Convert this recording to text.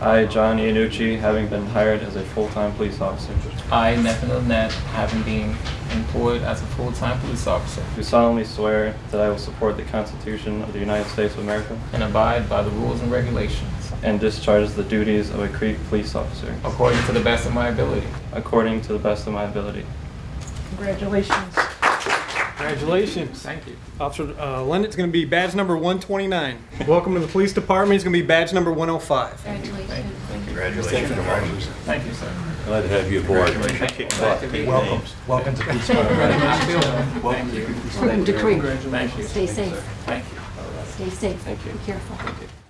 I, John Iannucci, having been hired as a full-time police officer, I, Nathan Lynette, having been employed as a full-time police officer do solemnly swear that I will support the Constitution of the United States of America and abide by the rules and regulations and discharge the duties of a Creek police officer according to the best of my ability. according to the best of my ability. Congratulations. Congratulations. Thank you. Officer uh, Lennox going to be badge number 129. Welcome to the police department. He's going to be badge number 105. Congratulations. thank you. Congratulations. Thank you, sir. Glad to have you aboard. Thank you. Glad to be. Welcome. Welcome to Police Nice building. Thank you. Welcome to Creek. Thank you. Stay safe. Thank you. Stay safe. Thank you. Be careful. Thank you.